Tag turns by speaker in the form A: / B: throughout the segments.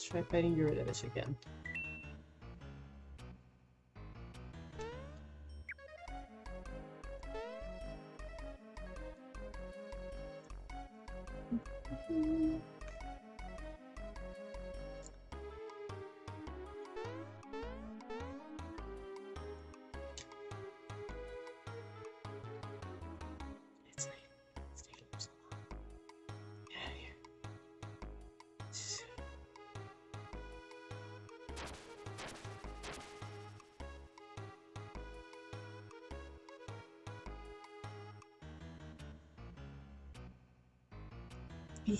A: Let's try fighting Yaridovich again.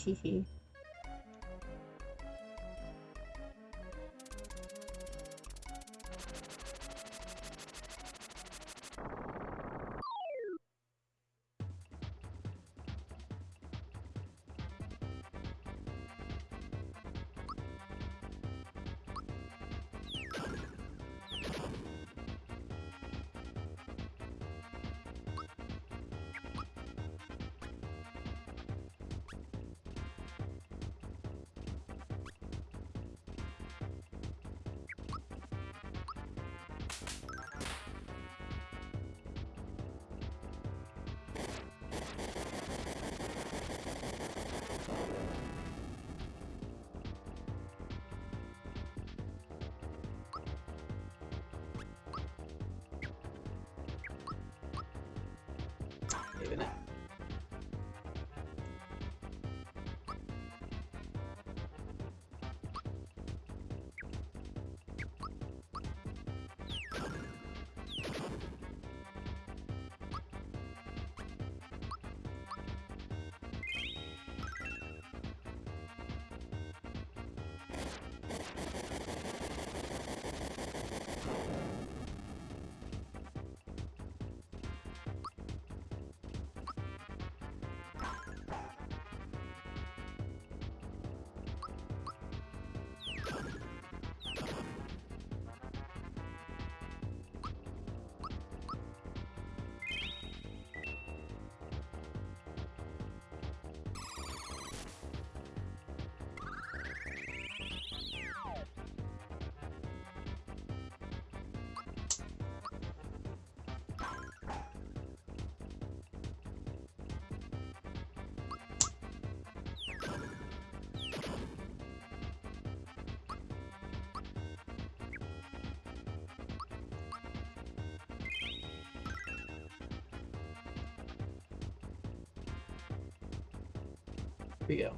A: 嘻嘻 we go.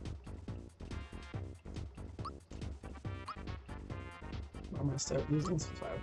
A: I'm gonna start losing some fire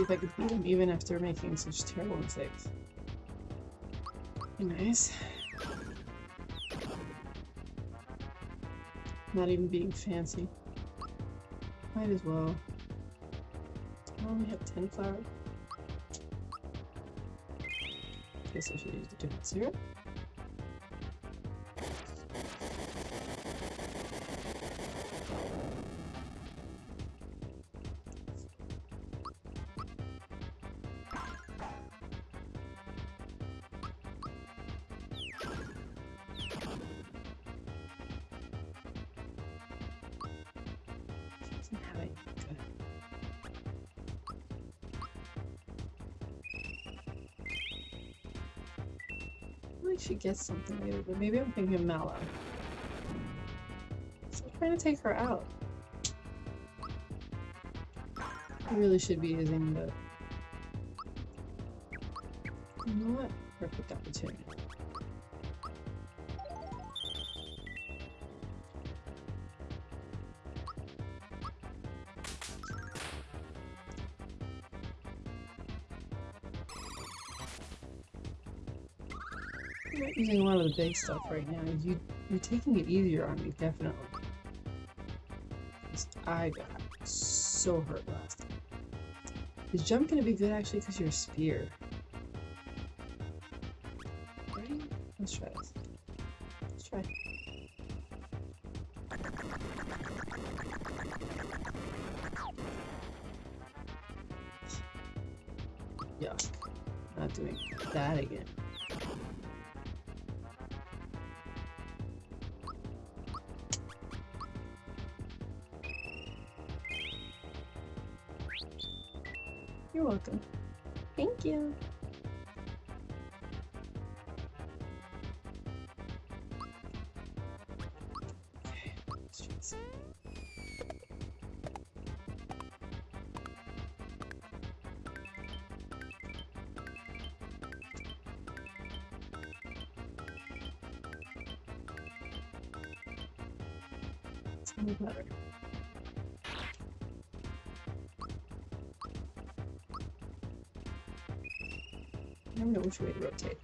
A: See if I could beat him even after making such terrible mistakes. Nice. Not even being fancy. Might as well. Oh, I only have 10 flowers. guess I should use the different syrup. Should get something later, but maybe I'm thinking Mallow. So I'm trying to take her out. I really should be using the. You know what? Perfect opportunity. Not using a lot of the big stuff right now. You, you're taking it easier on me, definitely. I got so hurt last time. Is jump gonna be good actually because you're a spear? Know which way to rotate.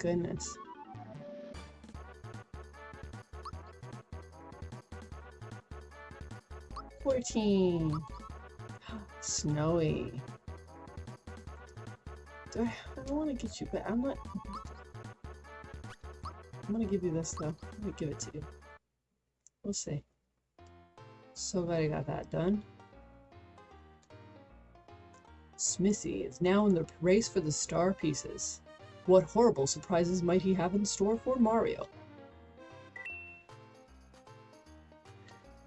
A: Goodness. Fourteen. Snowy. Do I, I don't want to get you, but I'm not. I'm gonna give you this though. I'm gonna give it to you. We'll see. So glad I got that done. Smithy is now in the race for the star pieces. What horrible surprises might he have in store for Mario?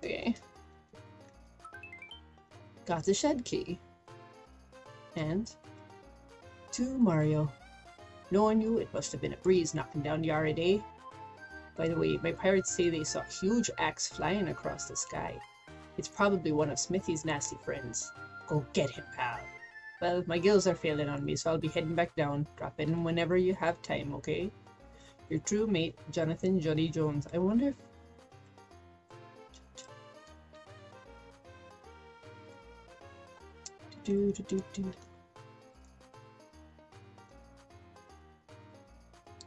A: Okay. Got the shed key. And to Mario. Knowing you, it must have been a breeze knocking down Yaridovich. By the way, my pirates say they saw a huge axe flying across the sky. It's probably one of Smithy's nasty friends. Go get him, pal. Well, my gills are failing on me, so I'll be heading back down. Drop in whenever you have time, okay? Your true mate, Jonathan Jolly Jones. I wonder if... Do, do, do, do.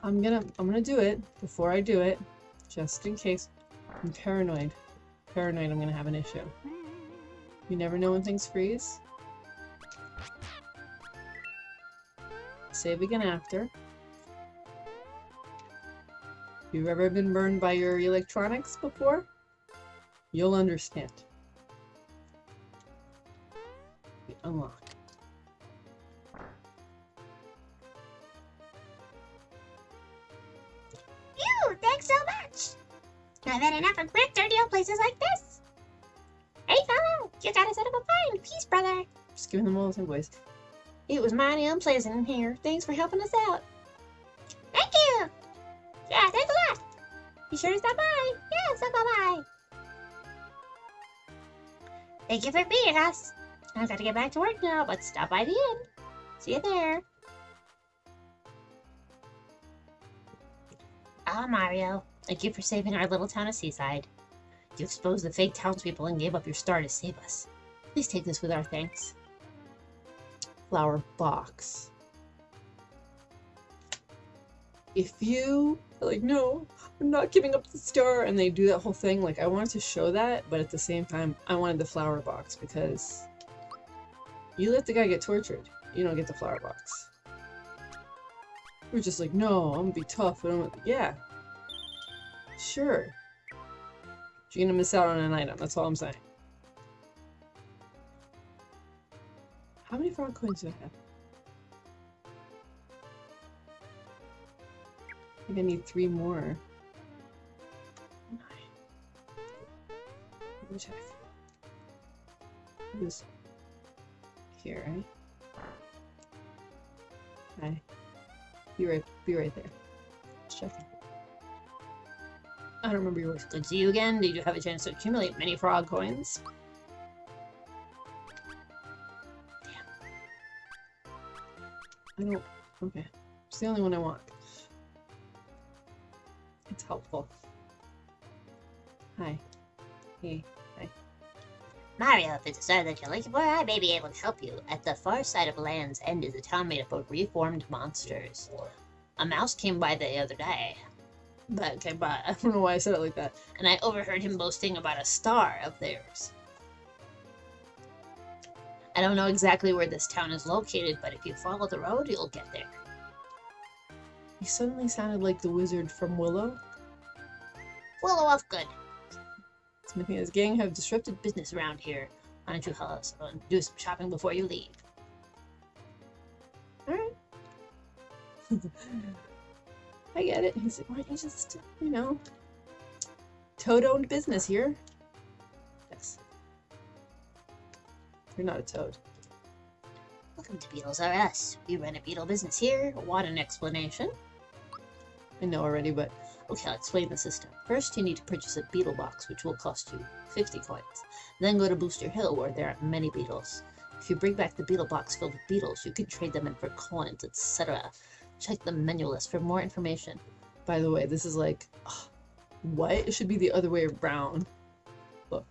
A: I'm gonna, I'm gonna do it before I do it, just in case. I'm paranoid. Paranoid I'm gonna have an issue. You never know when things freeze. Save again after. If you've ever been burned by your electronics before, you'll understand. Unlock.
B: Phew, thanks so much. I've had enough of brick dirty old places like this. Hey, fellow, you gotta out of a fine peace, brother.
A: Just giving them all the same voice.
B: It was mighty unpleasant in here. Thanks for helping us out. Thank you. Yeah, thanks a lot. Be sure to stop by. Yeah, stop by. Thank you for being us. I've got to get back to work now, but stop by the inn. See you there. Ah, Mario. Thank you for saving our little town of Seaside. You exposed the fake townspeople and gave up your star to save us. Please take this with our thanks.
A: Flower box. If you are like, no, I'm not giving up the star, and they do that whole thing, like I wanted to show that, but at the same time, I wanted the flower box because you let the guy get tortured. You don't get the flower box. We're just like, no, I'm gonna be tough. And I'm yeah, sure. You're gonna miss out on an item. That's all I'm saying. How many frog coins do I have? I think I need three more. Let me check. Was here, right? Okay. Be right, be right there. Just checking. I don't remember yours.
B: Good to see you again. Did you have a chance to accumulate many frog coins?
A: I don't. Okay. It's the only one I want. It's helpful. Hi. Hey. Hi.
B: Mario, if it's a star that you're looking for, I may be able to help you. At the far side of Land's End is a town made up of reformed monsters. A mouse came by the other day,
A: But okay, but I don't know why I said it like that.
B: and I overheard him boasting about a star of theirs. I don't know exactly where this town is located, but if you follow the road, you'll get there.
A: He suddenly sounded like the wizard from Willow.
B: Willow of Good.
A: Smithy and his gang have disrupted.
B: Business around here. Why don't you help us do some shopping before you leave?
A: Alright. I get it. He's like, why don't you just, you know, toad owned business here? You're not a toad.
B: Welcome to Beetles R Us. We run a beetle business here. Want an explanation?
A: I know already, but
B: Okay, I'll explain the system. First, you need to purchase a beetle box, which will cost you 50 coins. Then go to Booster Hill, where there are many beetles. If you bring back the beetle box filled with beetles, you can trade them in for coins, etc. Check the menu list for more information.
A: by the way, this is like, ugh, what? It should be the other way around. Look.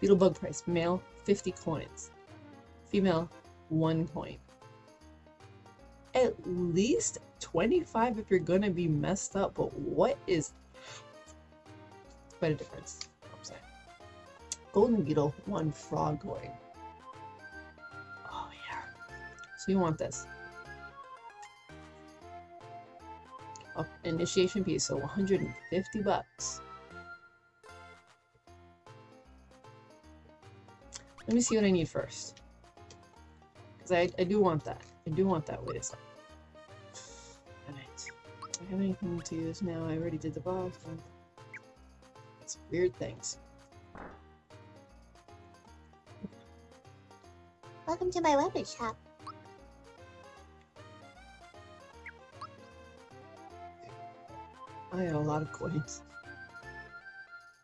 A: Beetlebug price. Male, 50 coins. Female, 1 coin. At least 25 if you're gonna be messed up, but what is... Quite a difference. I'm saying. Golden Beetle, 1 frog coin. Oh yeah. So you want this. Oh, initiation piece, so 150 bucks. Let me see what I need first. Because I, I do want that. I do want that. Wait a second. Alright. Do I have anything to use now? I already did the box. It's weird things.
B: Welcome to my weapon shop.
A: I got a lot of coins.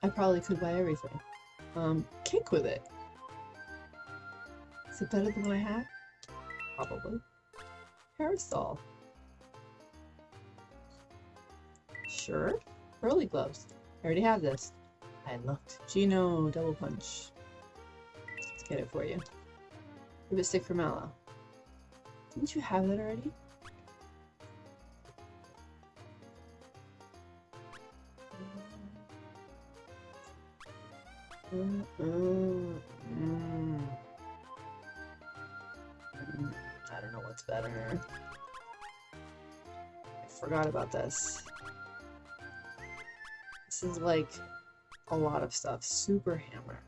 A: I probably could buy everything. Um, kick with it. Is it better than what I had? Probably. Parasol. Sure. Pearly gloves. I already have this. I looked. Geno, double punch. Let's get it for you. Ribbit stick for Mallow. Didn't you have that already? Mm, mm, mm. Mm, Better. I forgot about this. This is like a lot of stuff. Super hammer.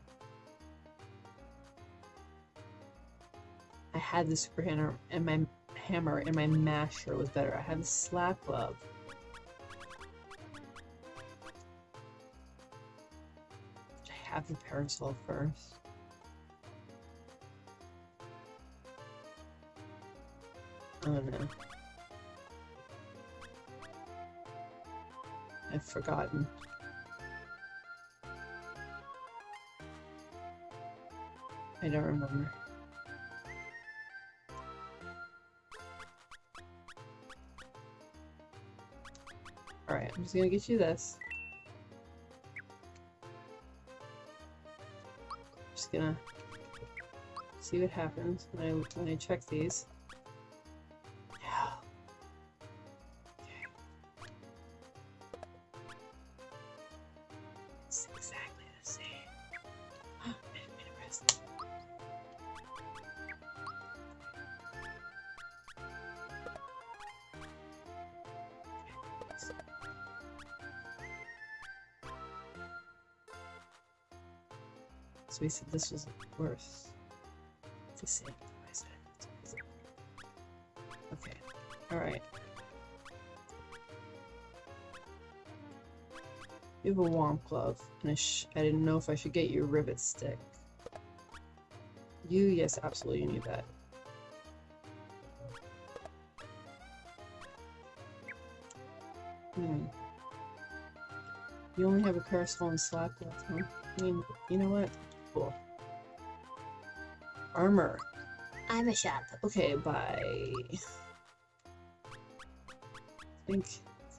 A: I had the super hammer and my hammer and my masher was better. I had the slap glove. I have the parasol first? Oh, aluminum. I've forgotten. I don't remember. Alright, I'm just gonna get you this. Just gonna see what happens when I, when I check these. We said this was worse. The same. I said. Okay. Alright. You have a whomp glove, and sh I didn't know if I should get you a ribbit stick. You, yes, absolutely, you need that. Hmm. You only have a parasol and slap left, huh? I mean, you know what? Cool. Armor.
B: I'm a shop.
A: Okay, bye. I think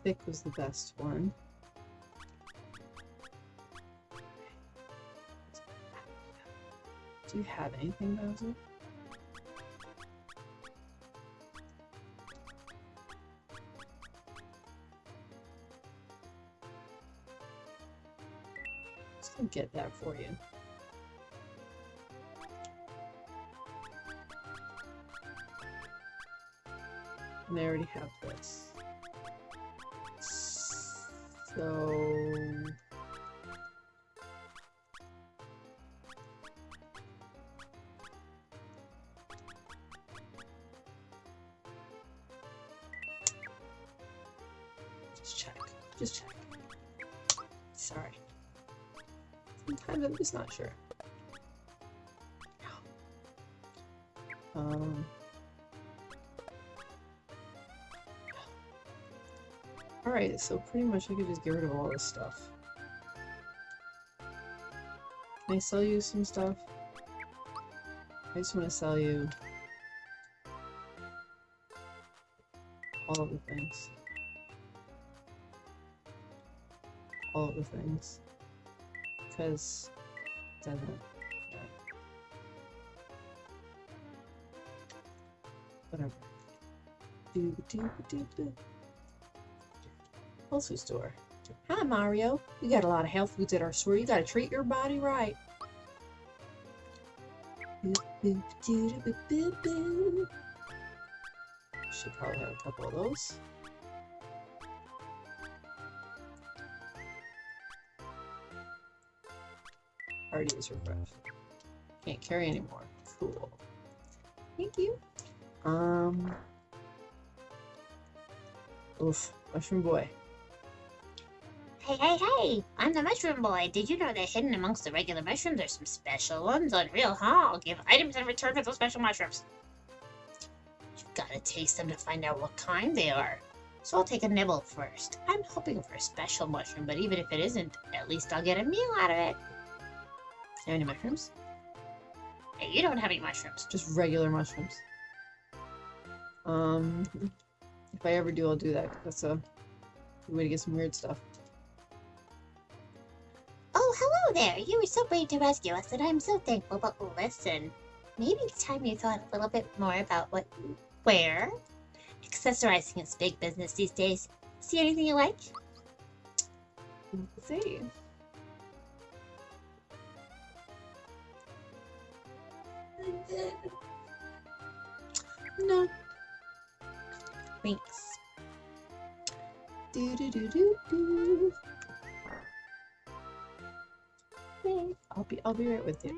A: thick was the best one. Do you have anything, Bowser? Get that for you. And I already have this. So... Just check. Just check. Sorry. Sometimes I'm just not sure. So pretty much I could just get rid of all this stuff. Can I sell you some stuff? I just want to sell you all of the things. All of the things. Because it doesn't. yeah. Whatever. Doo doo doo doo. Health food store. Hi, Mario. We got a lot of health foods at our store. You gotta treat your body right. Should probably have a couple of those. Already is refreshed. Can't carry anymore. Cool. Thank you. Um. Oof. Mushroom boy.
B: Hey, hey, hey! I'm the mushroom boy. Did you know that hidden amongst the regular mushrooms are some special ones on Real? I'll give items in return for those special mushrooms. You've gotta taste them to find out what kind they are. So I'll take a nibble first. I'm hoping for a special mushroom, but even if it isn't, at least I'll get a meal out of it.
A: Have any mushrooms?
B: Hey, you don't have any mushrooms.
A: Just regular mushrooms. Um, if I ever do, I'll do that. 'cause That's a way to get some weird stuff.
B: Oh, there! You were so brave to rescue us, and I'm so thankful. But listen, maybe it's time you thought a little bit more about what you wear. Accessorizing is big business these days. See anything you like?
A: Let's see. No.
B: Thanks.
A: Do do do do do. I'll be I'll be right with you.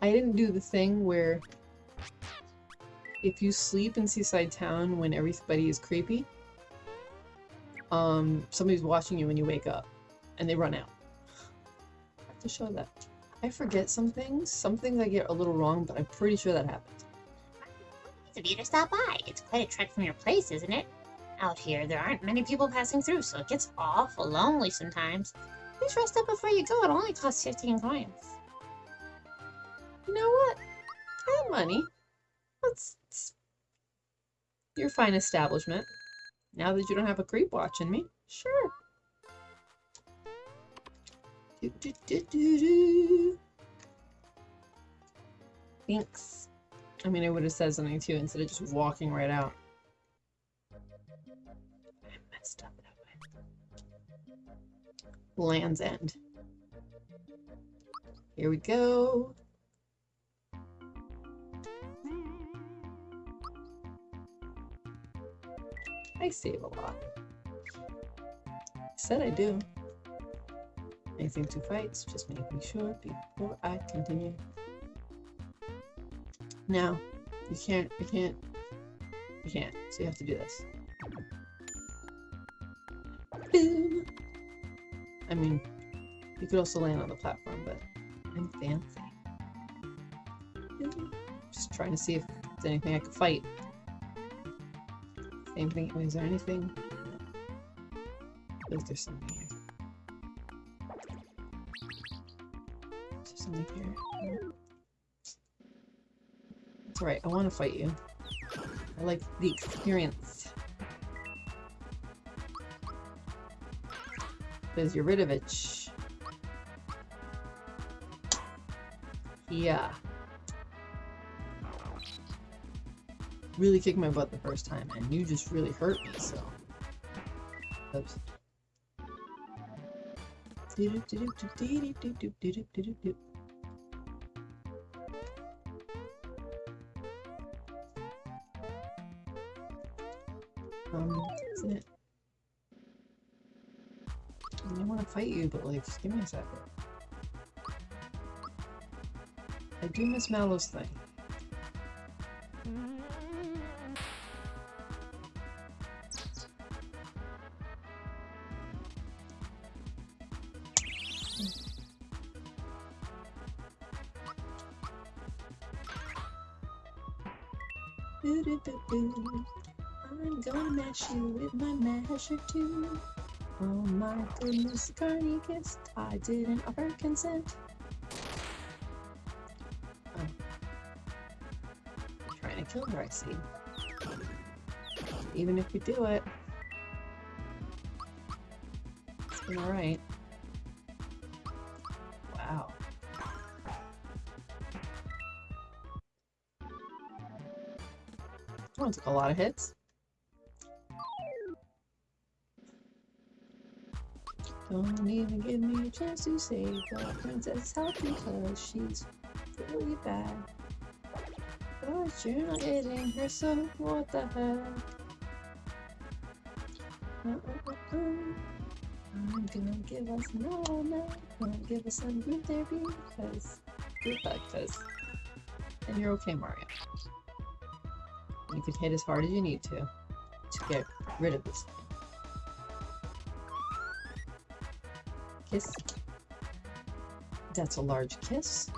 A: I didn't do the thing where if you sleep in Seaside Town when everybody is creepy, um, somebody's watching you when you wake up, and they run out. I have to show that. I forget some things. Some things I get a little wrong, but I'm pretty sure that happened.
B: It's of you to stop by. It's quite a trek from your place, isn't it? Out here, there aren't many people passing through, so it gets awful lonely sometimes. Please rest up before you go. It only costs 15 coins.
A: You know what? I have money. Let's. Your fine establishment. Now that you don't have a creep watching me, sure. Do, do, do. Thanks. I mean, I would have said something too instead of just walking right out. Land's End. Here we go. I save a lot. Said I do. Anything to fights, just making sure before I continue. Now, you can't, you can't, you can't, so you have to do this. Mean, you could also land on the platform, but I'm fancy. Just trying to see if there's anything I could fight. Same thing, is there anything? Is there something here? Is there something here? No. That's right, I want to fight you. I like the experience. Of it. Yeah. Really kicked my butt the first time, and you just really hurt me, so. Oops. Fight you, but like, give me a second. I do miss Mallow's thing. I'm gonna mash you with my masher too. Oh my goodness, Carni kissed. I didn't offer consent. Oh. Trying to kill her, I see. Even if we do it, it's been alright. Wow. That one took a lot of hits. Don't even give me a chance to save the princess help because she's really bad. But you're not hitting her, so what the heck? I'm gonna give us no, no, gonna give us some group therapy because group because and you're okay, Mario. You can hit as hard as you need to to get rid of this. Kiss. That's a large kiss.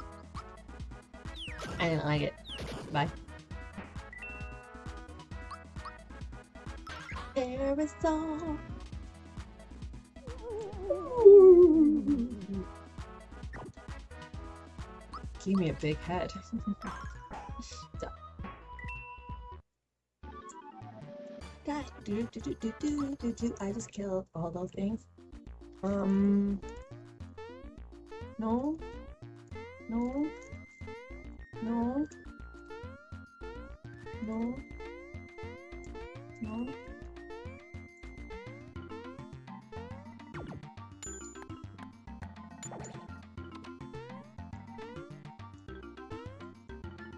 A: I didn't like it. Bye. Aerosol. Give me a big head. I just killed all those things. Um. No. No. No. No. No.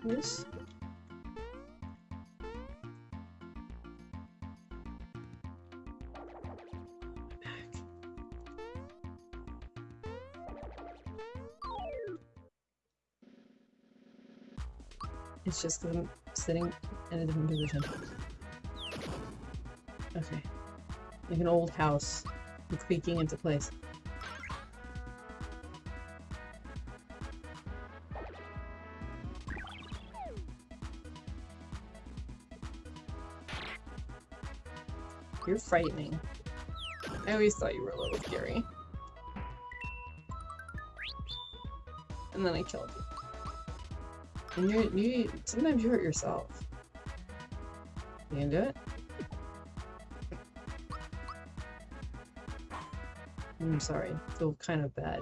A: This. Just because I'm sitting in a different position. Okay. Like an old house. Creaking into place. You're frightening. I always thought you were a little scary. And then I killed you. And you, you, sometimes you hurt yourself. You can do it. I'm sorry, I feel kind of bad.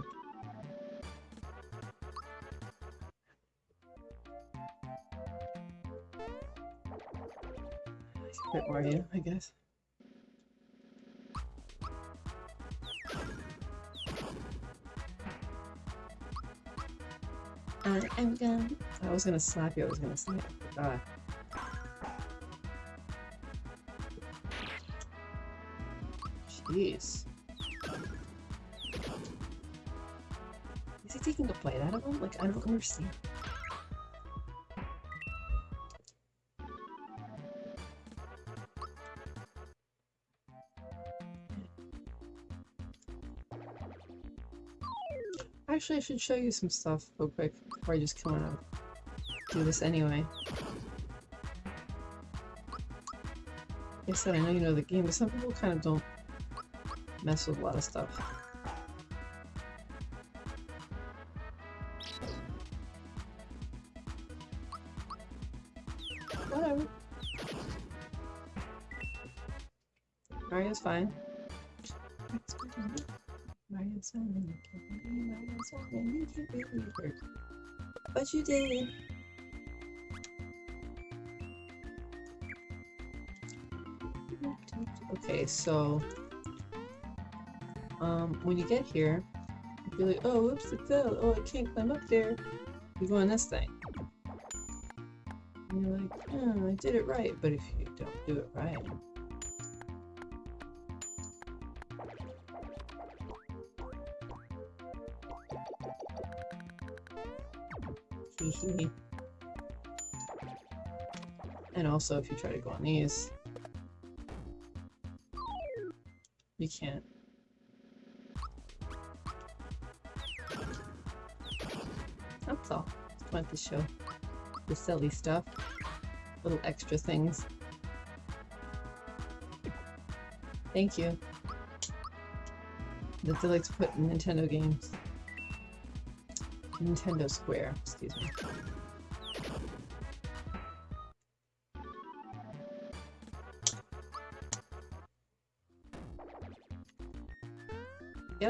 A: A bit more you, I guess. I'm gonna I was gonna slap you. I was gonna slap it. I. Jeez. Is he taking a bite out of him? Like, I don't understand. Actually, I should show you some stuff real quick before I just come out do this anyway. Like I said, I know you know the game, but some people kind of don't mess with a lot of stuff. Whatever. Mario's fine. But you did. Okay, so um, when you get here, you're like, oh, whoops, it fell. Oh, I can't climb up there. You go on this thing. And you're like, oh, I did it right. But if you don't do it right, And also, if you try to go on these, can't. That's all. Just wanted to show the silly stuff. Little extra things. Thank you. Like to put in Nintendo games. Nintendo Square, excuse me.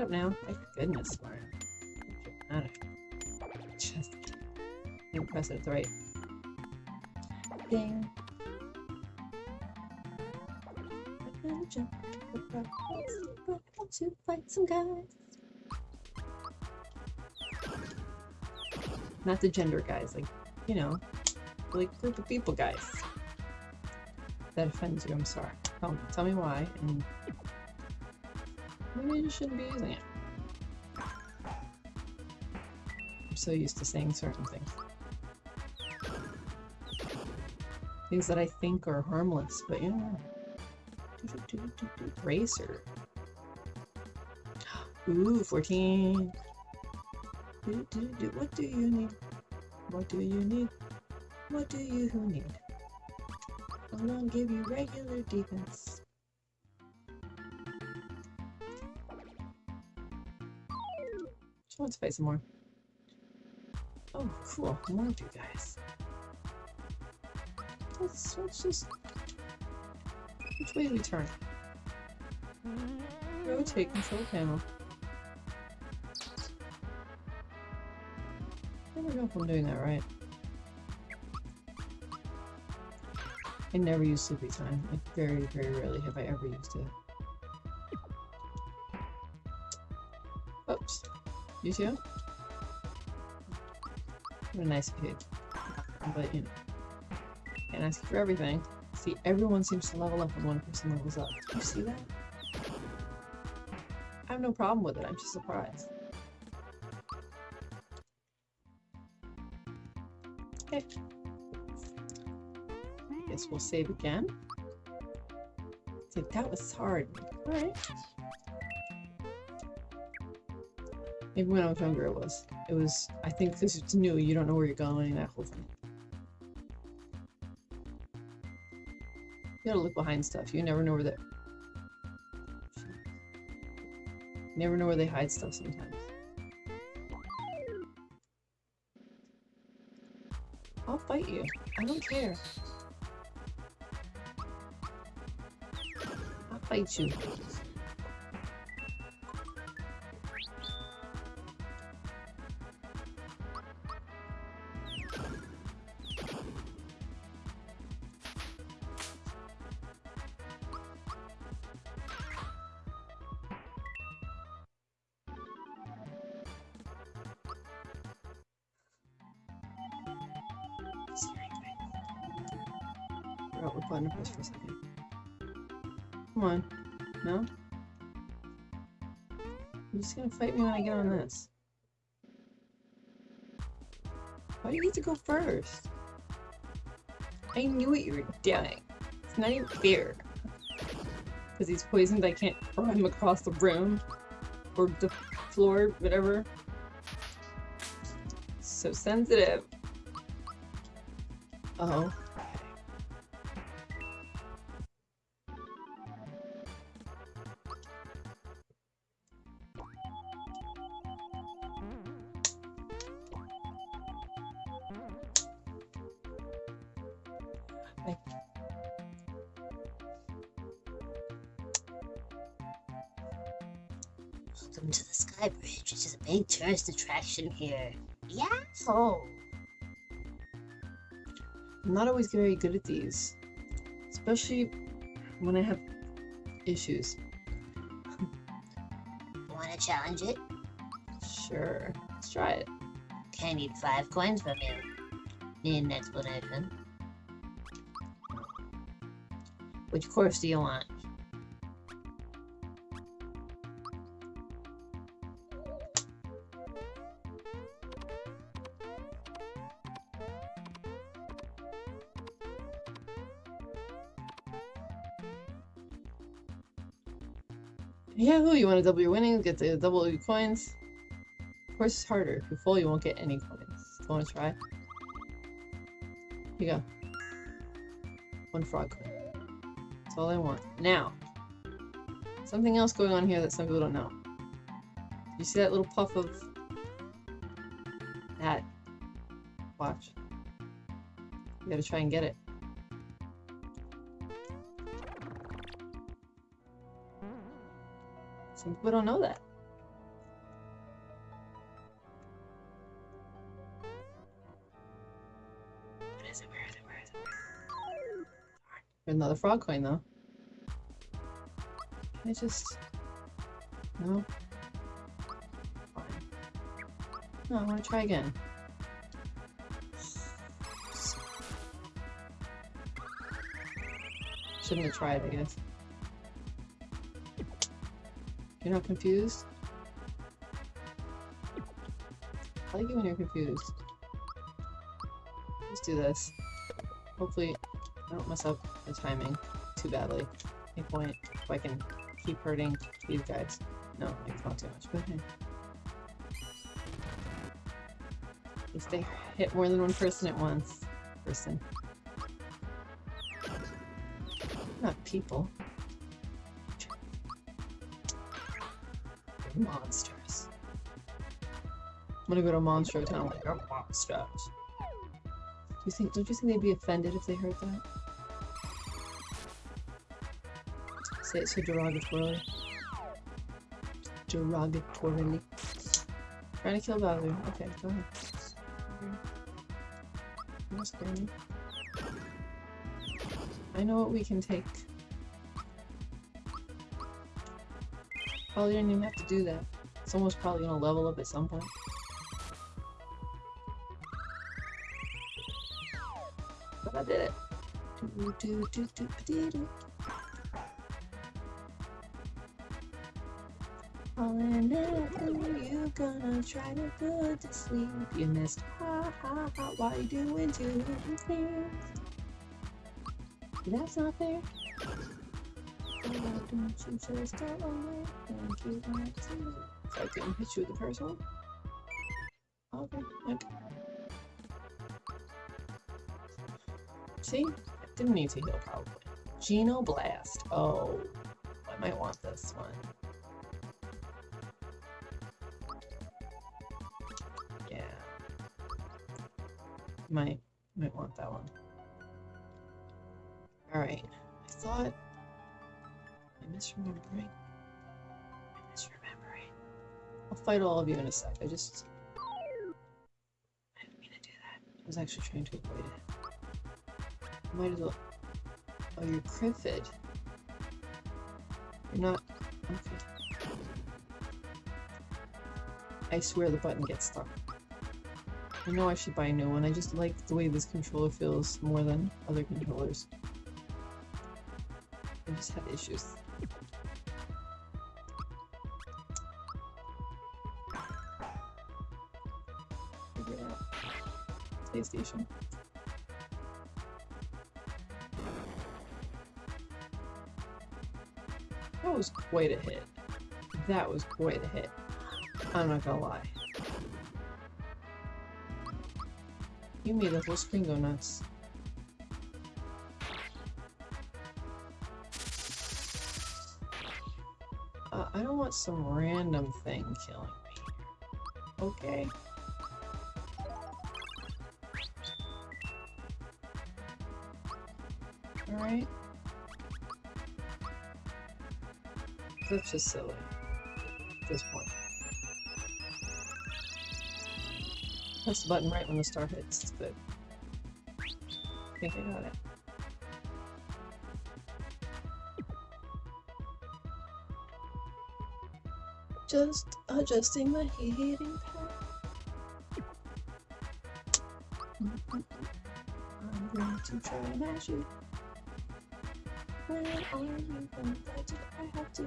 A: Up now. Thank goodness, Mario. Dramatic. Just didn't press it at the right thing. Gonna jump across, but I want to fight some guys. Not the gender guys, like, you know, like group of people guys. If that offends you, I'm sorry. Tell me, tell me why, and you shouldn't be using it. I'm so used to saying certain things. Things that I think are harmless, but you know. Racer. Ooh, 14. Do, do, do. What do you need? What do you need? What do you need? Gonna give you regular defense. To fight some more. Oh, cool. More of you guys. Let's, let's just... Which way do we turn? Rotate control panel. I don't know if I'm doing that right. I never use sleepy time. Like, very, very rarely have I ever used it. You too? What a nice kid. But, you know. Can't ask for everything. See, everyone seems to level up when one person levels up. Do you see that? I have no problem with it. I'm just surprised. Okay. Guess we'll save again. Like, that was hard. Alright. Maybe when I was younger it was. It was, I think this is new, you don't know where you're going, that whole thing. You gotta look behind stuff. You never know where. You never know where they hide stuff sometimes. I'll fight you. I don't care. I'll fight you. Forgot what button to press for a second. Come on. No? You're just gonna fight me when I get on this. Why do you get to go first? I knew what you were doing. It's not even fair. Because he's poisoned, I can't throw him across the room. Or the floor, whatever. So sensitive. Uh oh.
B: Attraction here. Yahoo! Oh.
A: I'm not always very good at these. Especially when I have issues.
B: Want to challenge it?
A: Sure. Let's try it.
B: Okay, I need five coins from you. Need an explanation. Which course do you want?
A: You want to double your winnings, get the double your coins. Of course, it's harder. If you fall, you won't get any coins. Do you want to try? Here you go. One frog coin. That's all I want. Now, something else going on here that some people don't know. You see that little puff of that? Watch. You gotta try and get it. Some people don't know that. Where is it? Where is it? Where is it? Darn. Another frog coin though. Can I just no? Fine. No, I want to try again. Shouldn't have tried, I guess. You're not confused? I like it when you're confused. Let's do this. Hopefully, I don't mess up the timing too badly. Any point if I can keep hurting these guys. No, it's not too much, but hey. Least they hit more than one person at once. Person. Not people. Monsters. I'm gonna go to Monstro Town like you're monsters. Do you think don't you think they'd be offended if they heard that? Say it so derogatorily. Derogatorily. Trying to kill Bowser. Okay, go ahead. I know what we can take. Probably didn't even have to do that. Someone's probably gonna level up at some point. But I did it. Do, do, do, do, do. Falling after you gonna try to put to sleep. You missed ha ha ha while you doing two things. That's not fair. Oh, don't you just? Thank you, not to. I hit you with the first one. Okay, okay. See? I didn't need to heal probably. Geno Blast. Oh, I might want this one. Yeah. Might misremembering. I'm misremembering. I'll fight all of you in a sec. I just I didn't mean to do that. I was actually trying to avoid it. Might as well Oh, you're Criffid. You're not okay. I swear the button gets stuck. I know I should buy a new one. I just like the way this controller feels more than other controllers. I just have issues. PlayStation. That was quite a hit. That was quite a hit. I'm not gonna lie. You made the whole screen go nuts. Uh, I don't want some random thing killing me. Okay. Alright. That's just silly. At this point. Press the button right when the star hits. It's good. I think I got it. Just adjusting my heating pad. I'm going to try and mash are you going? Why did I have to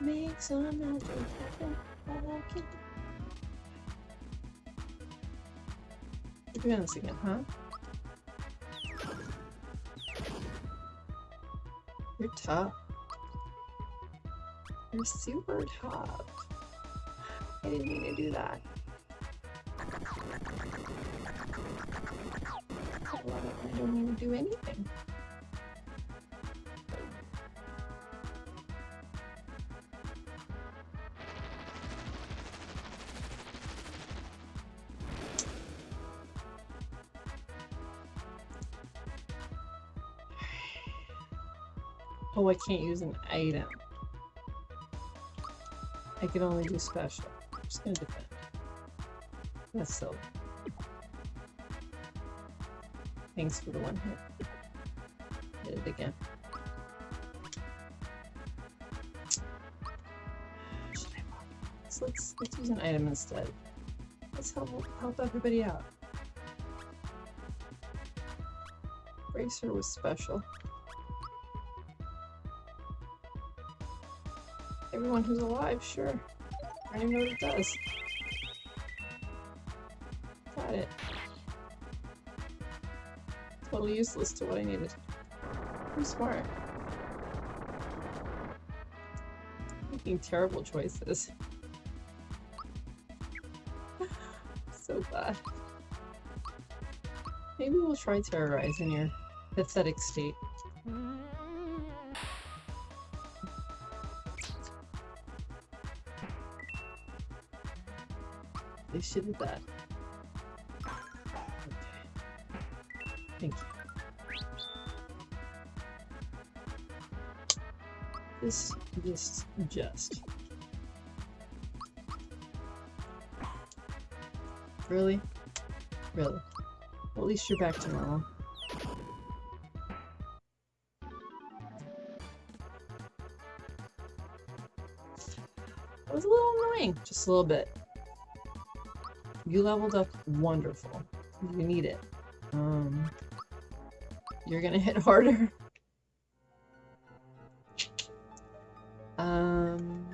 A: make some magic happen? All I can We're doing this again, huh? You're tough. You're super tough. I didn't mean to do that. I I don't mean to do anything. I can't use an item. I can only do special. I'm just gonna defend. That's so. Thanks for the one hit. Hit it again. So let's let's use an item instead. Let's help help everybody out. Bracer was special. Everyone who's alive, sure. I don't even know what it does. Got it. Totally useless to what I needed. I'm smart. Making terrible choices. so bad. Maybe we'll try terrorize in your pathetic state. They should have that. Okay. Thank you. This, this, just. Really? Really? At least you're back to normal. It was a little annoying, just a little bit. You leveled up wonderful. You need it. Um, you're gonna hit harder. Um,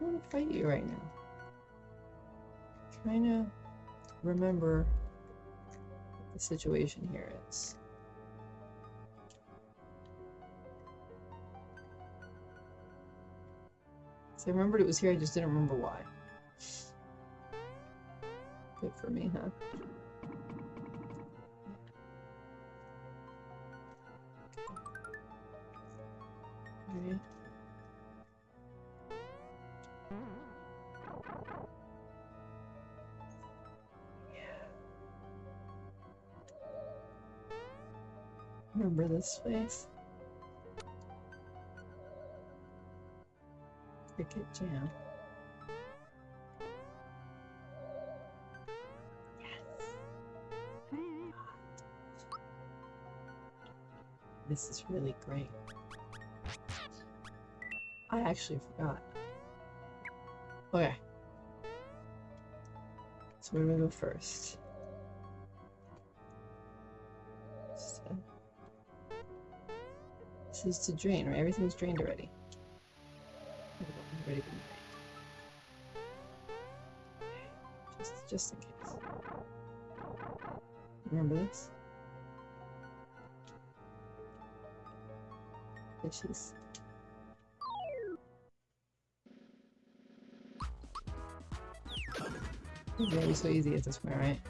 A: I want to fight you right now. I'm trying to remember what the situation here is. So I remembered it was here, I just didn't remember why. Good for me, huh? Okay. Remember this face? Cricket Jam. This is really great. I actually forgot. Okay. So where do we go first? So- This is to drain, right? Everything's drained already. Just, just in case. Remember this? Fishes. It's gonna so easy at this point, right?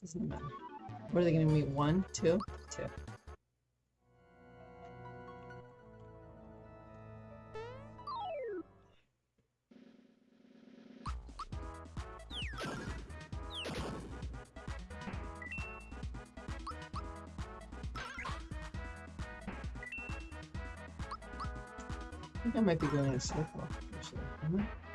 A: Doesn't matter. What are they gonna be? One, two, might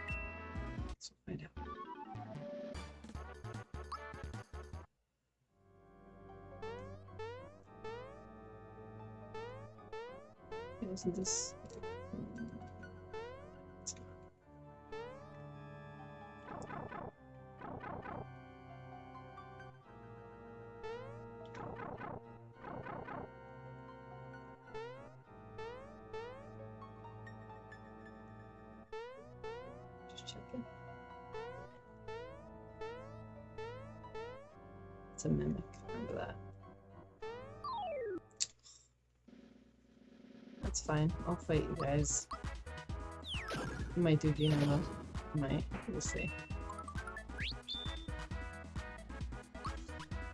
A: fine. I'll fight you guys. You might do Geno though. You might. We'll see.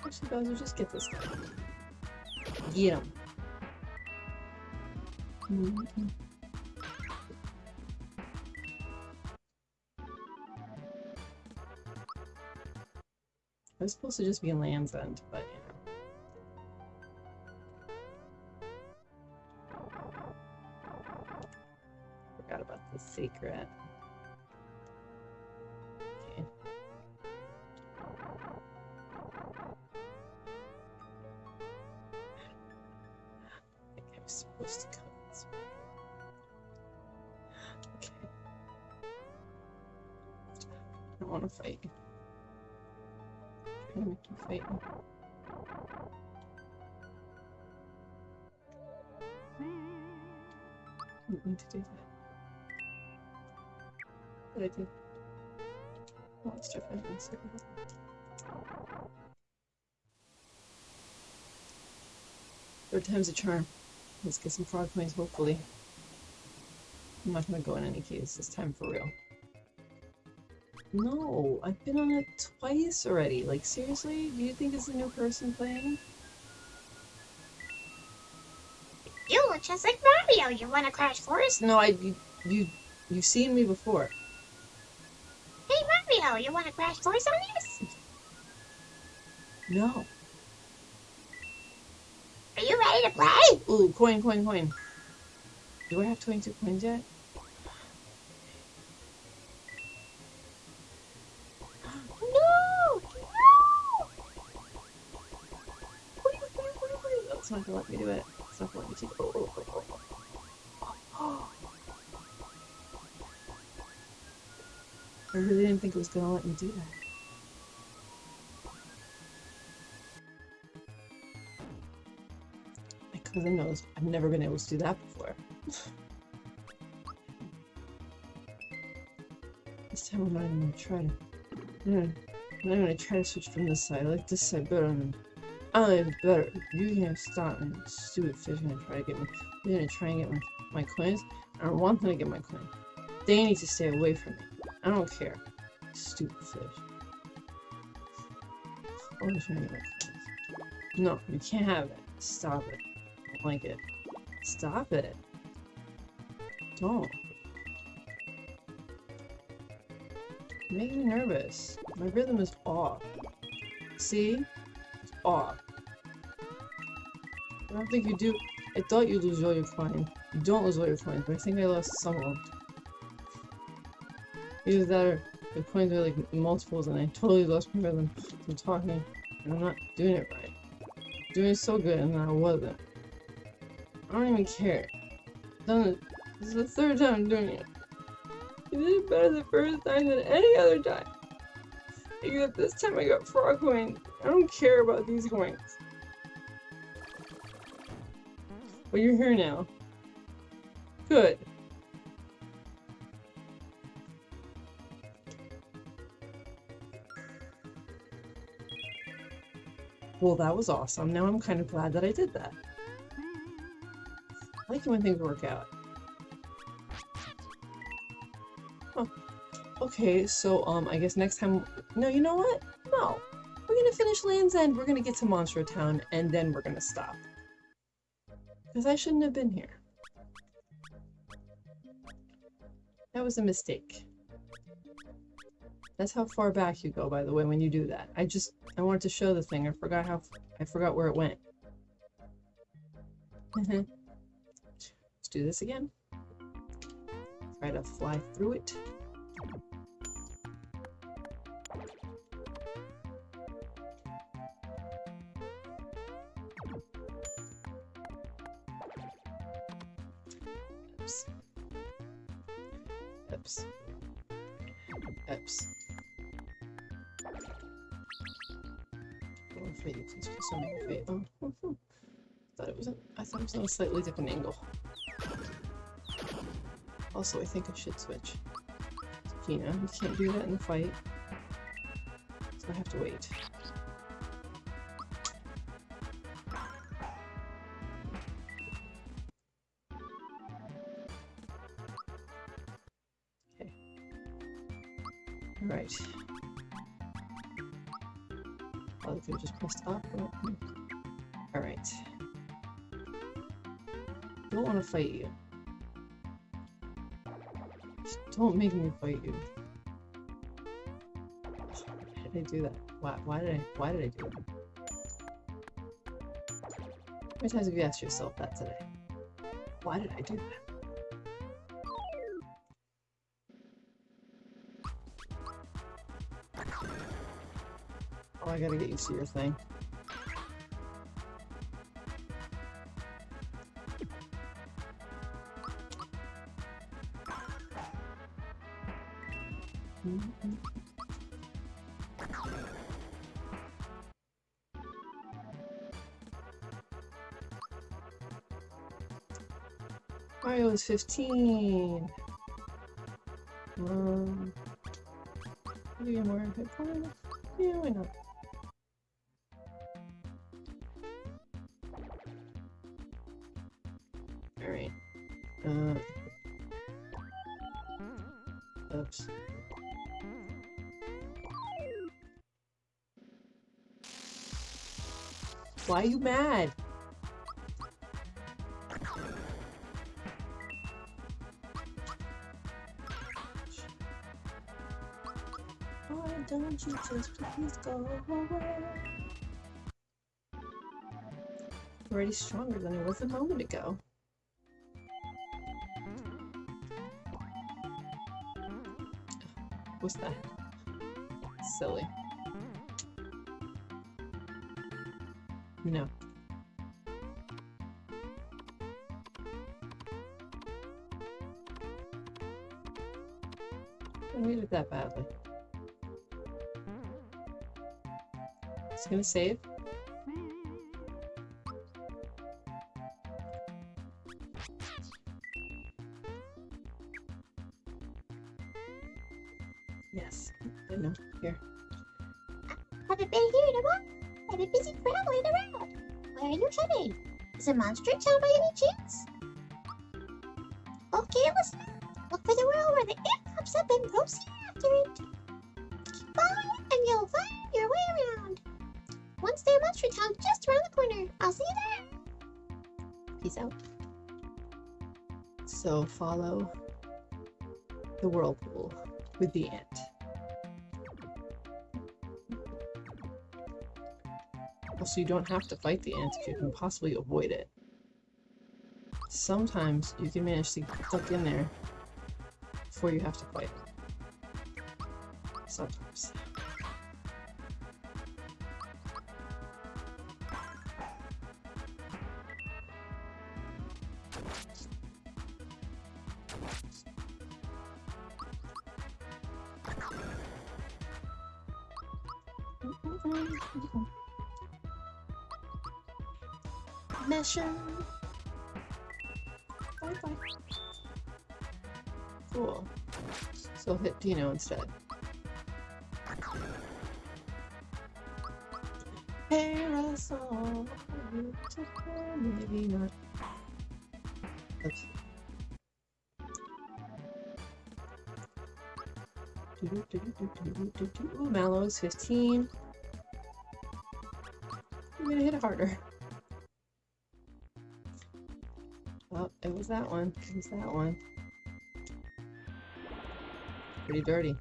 A: Actually, Bowser, just get this guy. Get him. Mhm. I was supposed to just be in Land's End, but Third time's a charm. Let's get some frog coins, hopefully. I'm not gonna go in any case this time for real. No, I've been on it twice already. Like, seriously? Do you think it's a new person playing?
C: You look just like Mario. You want to crash course?
A: No, I you you you've seen me before.
C: Hey Mario, you want to crash course on this?
A: No.
C: Are you ready to play?
A: Ooh, coin, coin, coin. Do I have 22 coins yet?
C: No! No!
A: That's not gonna let me do it. It's not gonna let me take. Oh, oh, oh, oh, oh. I really didn't think it was gonna let me do that. My I know I've never been able to do that before. this time I'm not even gonna try to. I'm not, I'm not gonna try to switch from this side. I like this side better I like better. You can't stop me, stupid fish. Gonna try to get me. You're gonna try and get my, my coins. I don't want them to get my coin. They need to stay away from me. I don't care. Stupid fish. Always trying to get my coins. No, you can't have it. Stop it. It. Stop it. Don't. You're me nervous. My rhythm is off. See? It's off. I don't think you do. I thought you lose all your coins. You don't lose all your coins, but I think I lost some of them. Either that or the coins are like multiples and I totally lost my rhythm from talking and I'm not doing it right. doing so good and I wasn't. I don't even care. Done it. This is the third time I'm doing it. You did it better the first time than any other time. Except this time I got frog coins I don't care about these coins. But you're here now. Good. Well, that was awesome. Now I'm kind of glad that I did that. Like it when things work out. Oh. Okay, so, um, I guess next time... No, you know what? No. We're gonna finish Land's End, we're gonna get to Monster Town, and then we're gonna stop. Because I shouldn't have been here. That was a mistake. That's how far back you go, by the way, when you do that. I just, I wanted to show the thing. I forgot how, I forgot where it went. Do this again. Try to fly through it. Oops. Oops. Oops. Oh, oh. thought it was a, I thought it was a slightly different angle. Also, I think I should switch. Geno, you can't do that in the fight. So I have to wait. Do that? Why, why did I why did I do that? How many times have you asked yourself that today? Why did I do that? Oh, I gotta get used to your thing. 15. Um, you more hit points? Yeah, why not? Alright. Uh. Oops. Why are you mad? Why don't you just please go away? Already stronger than I was a moment ago. What's that? Silly. No. I need it that badly. Gonna save. With the ant. Also, you don't have to fight the ant if you can possibly avoid it. Sometimes you can manage to stuck in there before you have to fight. Sometimes. Come on. Where'd you go?
B: Mesher.
A: Bye bye. Cool. So hit Geno instead. Parasol. Maybe not. Oops. Ooh, Mallow is 15. It harder. Oh, it was that one. It was that one. Pretty dirty.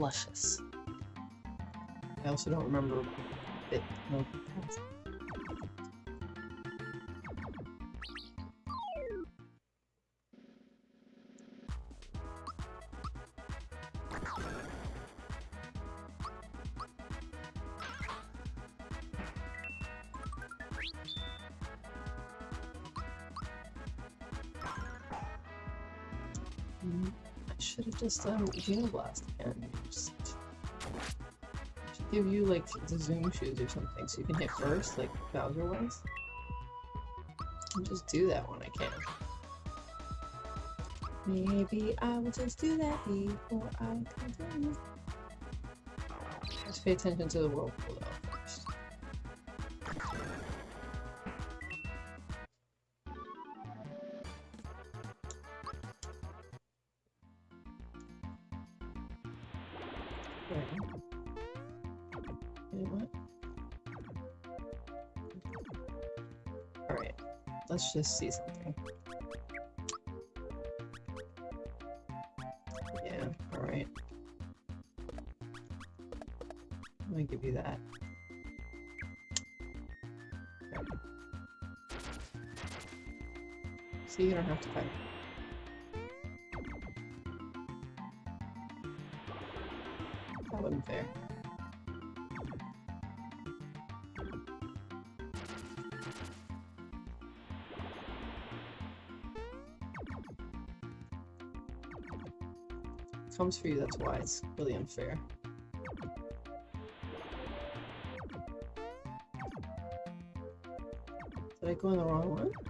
A: Luscious. I also don't remember it. No, Mm, I should have just done Geno Blast again. Give you like the zoom shoes or something so you can hit first, like Bowser was. And just do that when I can. Maybe I will just do that before I continue. Just pay attention to the whirlpool though first. What? Alright, let's just see something. Yeah, alright. I'm gonna give you that. See, you don't have to fight. For you, that's why it's really unfair. Did I go in the wrong one?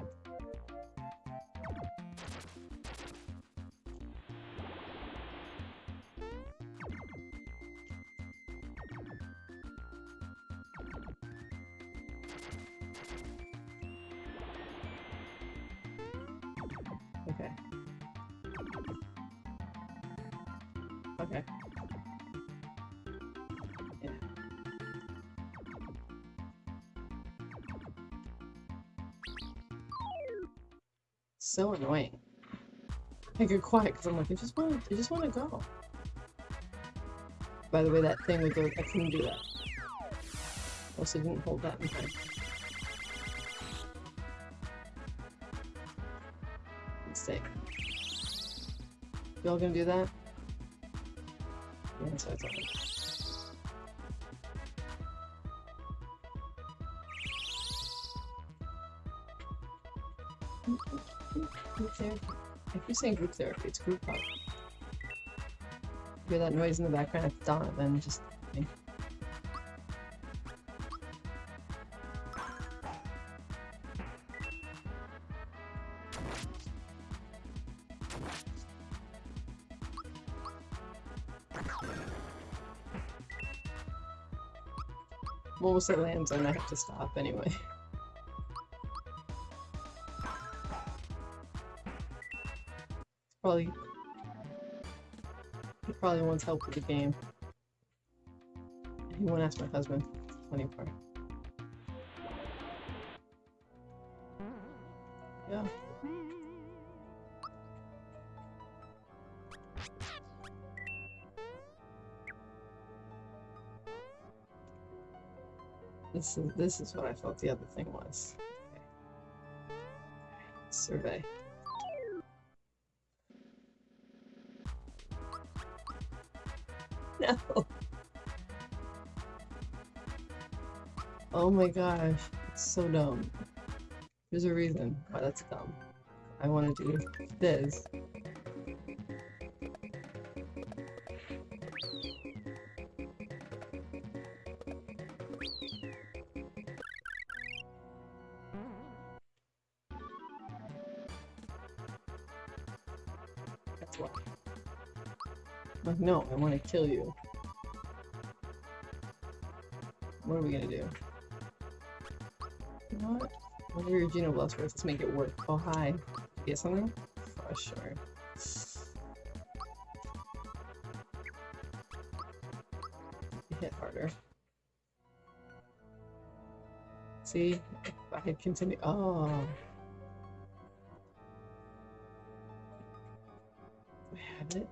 A: I get quiet because I'm like, I just want, I just want to go. By the way, that thing with the, I couldn't do that. Also didn't hold that in time. Mistake. Y'all gonna do that? Yeah, so it's alright. Therapy. I keep saying group therapy, it's group hug. Hear that noise in the background, it's then just. I'm almost at Land's End I have to stop anyway. Probably he probably wants help with the game. He won't ask my husband. Funny part. Yeah. This is this is what I thought the other thing was. survey. Oh my gosh, it's so dumb. There's a reason why that's dumb. I want to do this. That's why. Like, no, I want to kill you. What are we gonna do? Whatever your Geno Blast worth, let's make it work. Oh, hi. Get something? For sure. Hit harder. See? I had continued. Oh. I have it?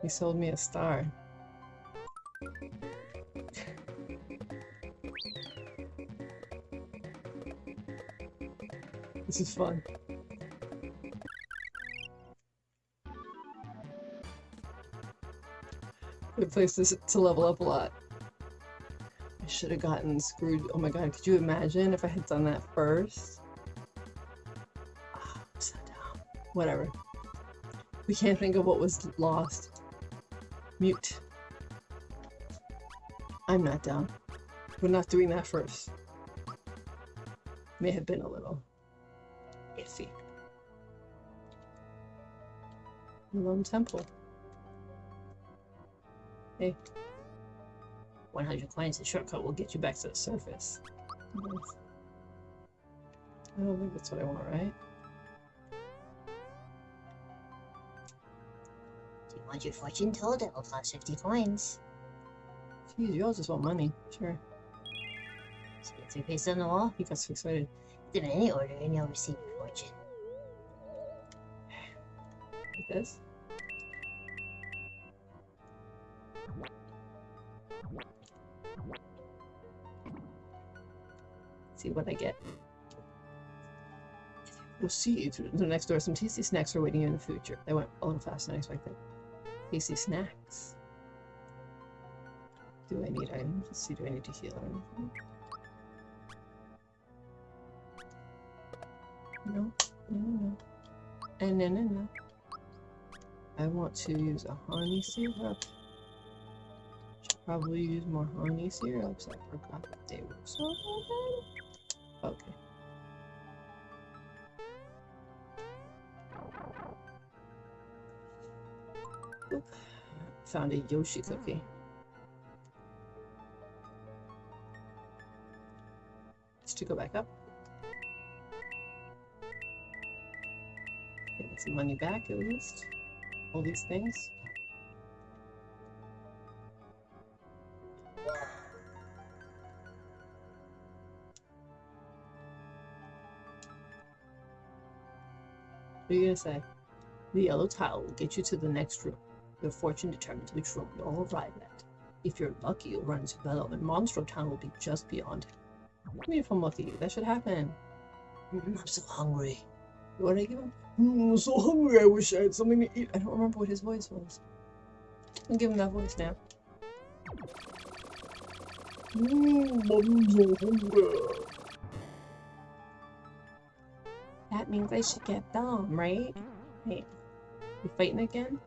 A: He sold me a star. This is fun. Good place to, level up a lot. I should have gotten screwed. Oh my god, could you imagine if I had done that first? Ah, I'm so dumb. Whatever. We can't think of what was lost. Mute. I'm not down. We're not doing that first. May have been a little Lone Temple. Hey. 100 coins, the shortcut will get you back to the surface. Nice. I don't think that's what I want, right?
C: Do you want your fortune told? It will cost 50 coins.
A: Jeez, you all just want money. Sure.
C: So you three paste on the wall.
A: He got so excited.
C: Them in any order, and you'll receive your fortune.
A: Like this. See what I get. Proceed to the next door. Some tasty snacks are waiting in the future. They went a little faster than I expected. Tasty snacks. Do I need items? Let's see, do I need to heal or anything? No, no, no. And no, no, no. I want to use a honey syrup. Should probably use more honey syrups. I forgot that they were so good. Okay. Oop. Found a Yoshi cookie. Hmm. Just to go back up. Get some money back at least. All these things. What are you gonna say? The yellow tile will get you to the next room. Your fortune determines which room you'll arrive at. If you're lucky, you'll run into Belome, and Monstro Town will be just beyond. Do mean if I'm lucky? That should happen.
C: Mm, I'm so hungry.
A: What did I give him? Mm, I'm so hungry. I wish I had something to eat. I don't remember what his voice was. I'll give him that voice now. Mm, I'm so hungry. Means I should get Belome, right? Hey, you fighting again?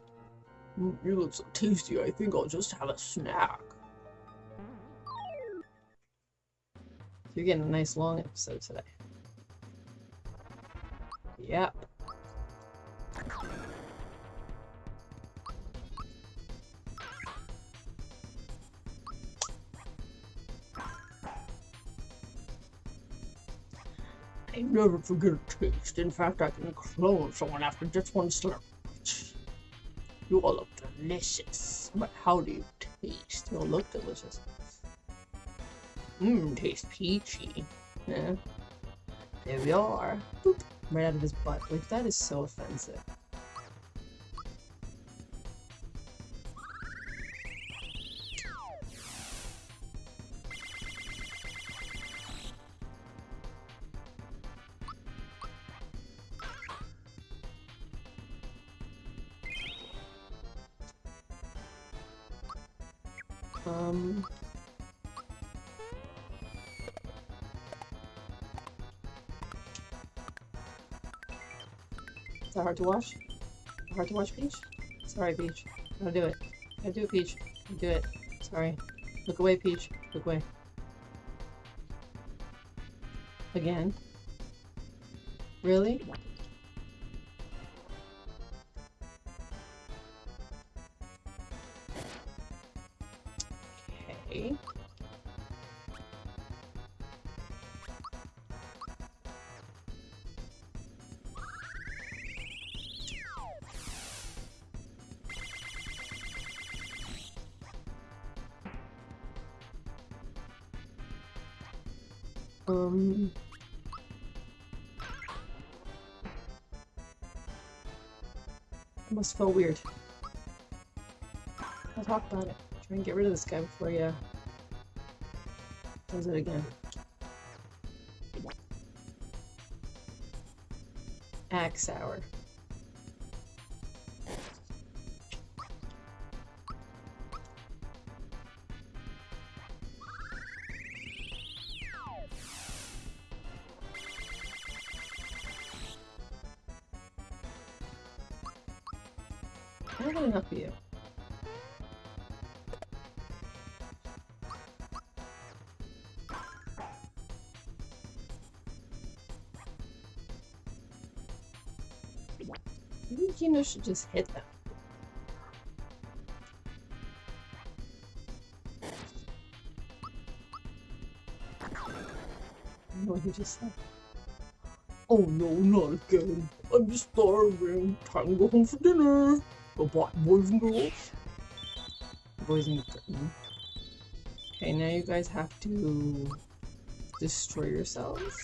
A: Mm, you look so tasty. I think I'll just have a snack. You're getting a nice long episode today. Yep. Never forget a taste. In fact, I can clone someone after just one slurp. You all look delicious. But how do you taste? You all look delicious. Mmm, taste peachy. Yeah. There we are. Boop. Right out of his butt. Like, that is so offensive. Um. Is that hard to watch? Hard to watch, Peach? Sorry, Peach. Gotta do it. Gotta do it, Peach. Do it. Sorry. Look away, Peach. Look away. Again. Really? Must feel weird. I'll talk about it. Try and get rid of this guy before you does it again. Axe hour. Maybe Geno should just hit them. I what he just said. Oh no, not again. I'm starving. Time to go home for dinner. Goodbye, boys and girls. Boys and girls. Okay, now you guys have to destroy yourselves.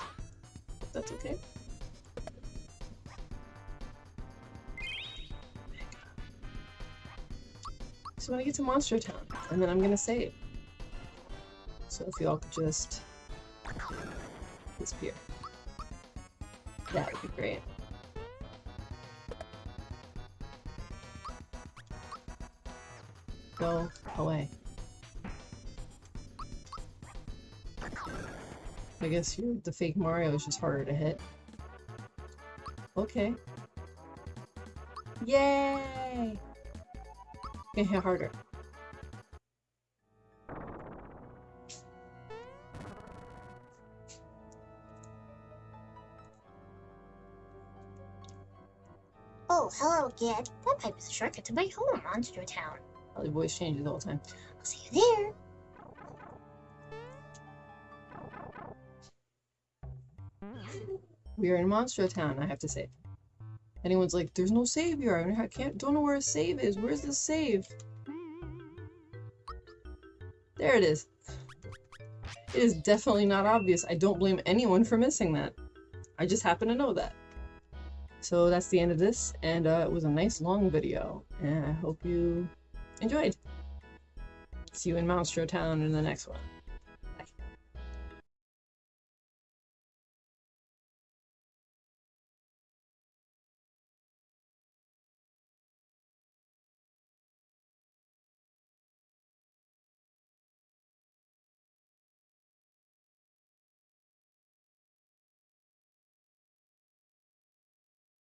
A: If that's okay. So when I get to Monster Town, and then I'm gonna save. So if y'all could just disappear. That would be great. Go away. I guess you're the fake Mario is just harder to hit. Okay. Yay! Okay, hit harder.
C: Oh, hello, kid. That pipe is a shortcut to my home, Monster Town.
A: Oh, the voice changes all the time.
C: I'll see you there.
A: We are in Monster Town, I have to save. Anyone's like, there's no save here. I can't, don't know where a save is. Where's the save? There it is. It is definitely not obvious. I don't blame anyone for missing that. I just happen to know that. So that's the end of this, and uh, it was a nice long video, and I hope you enjoyed. See you in Monster Town in the next one.